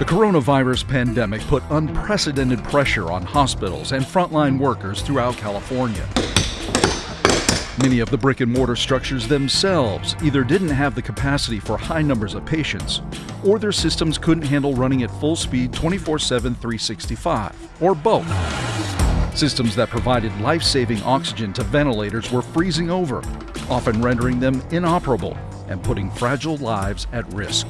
The coronavirus pandemic put unprecedented pressure on hospitals and frontline workers throughout California. Many of the brick and mortar structures themselves either didn't have the capacity for high numbers of patients, or their systems couldn't handle running at full speed 24 7, 365, or both. Systems that provided life saving oxygen to ventilators were freezing over, often rendering them inoperable and putting fragile lives at risk.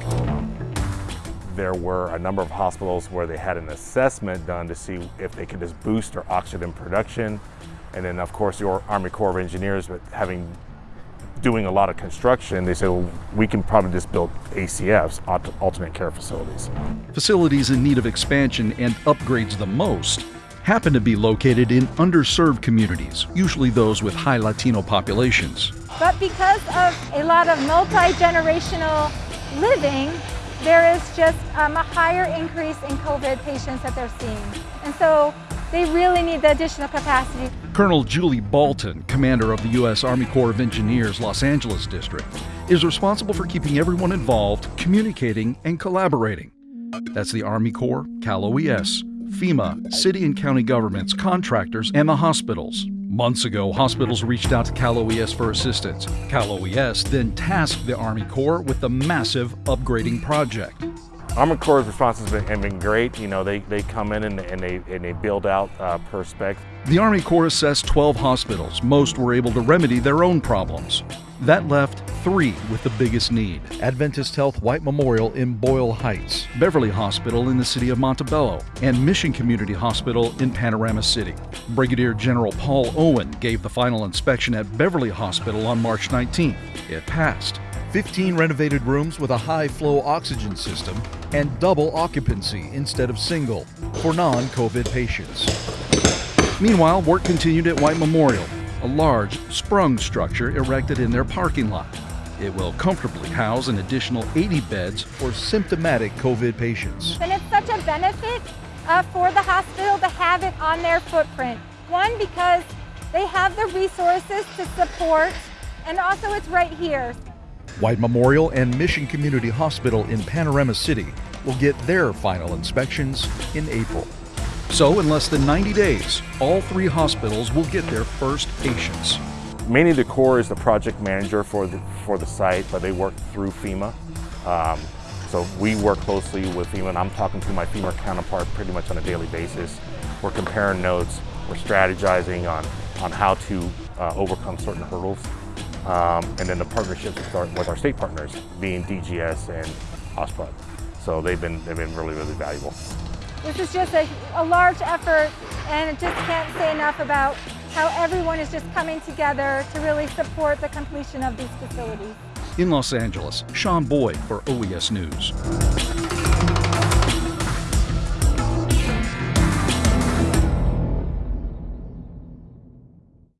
There were a number of hospitals where they had an assessment done to see if they could just boost their oxygen production and then of course your Army Corps of Engineers, but having doing a lot of construction, they said, well, we can probably just build ACFs, alternate care facilities. Facilities in need of expansion and upgrades the most happen to be located in underserved communities, usually those with high Latino populations. But because of a lot of multi-generational living, there is just um, a higher increase in COVID patients that they're seeing. And so they really need the additional capacity. Colonel Julie Balten, commander of the U.S. Army Corps of Engineers Los Angeles District, is responsible for keeping everyone involved, communicating, and collaborating. That's the Army Corps, Cal OES, FEMA, city and county governments, contractors, and the hospitals. Months ago, hospitals reached out to Cal OES for assistance. Cal OES then tasked the Army Corps with the massive upgrading project. Army Corps' response has been, been, great. You know, they, they come in and, and they, and they build out uh, per spec. The Army Corps assessed 12 hospitals. Most were able to remedy their own problems. That left three with the biggest need Adventist Health White Memorial in Boyle Heights, Beverly Hospital in the city of Montebello, and Mission Community Hospital in Panorama City. Brigadier General Paul Owen gave the final inspection at Beverly Hospital on March 19th. It passed. 15 renovated rooms with a high flow oxygen system, and double occupancy instead of single for non COVID patients. Meanwhile, work continued at White Memorial, a large, sprung structure erected in their parking lot. It will comfortably house an additional 80 beds for symptomatic COVID patients. And it's such a benefit uh, for the hospital to have it on their footprint. One, because they have the resources to support, and also it's right here. White Memorial and Mission Community Hospital in Panorama City will get their final inspections in April. So, in less than 90 days, all three hospitals will get their first patients. Manny Decor is the project manager for the, for the site, but they work through FEMA. Um, so we work closely with FEMA, and I'm talking to my FEMA counterpart pretty much on a daily basis. We're comparing notes, we're strategizing on, on how to uh, overcome certain hurdles um, and then the partnerships with our, with our, state partners, being DGS and OSHPD. So they've been, they've been really, really valuable. This is just a, a large effort and I just can't say enough about how everyone is just coming together to really support the completion of these facilities. In Los Angeles, Sean Boyd for OES News.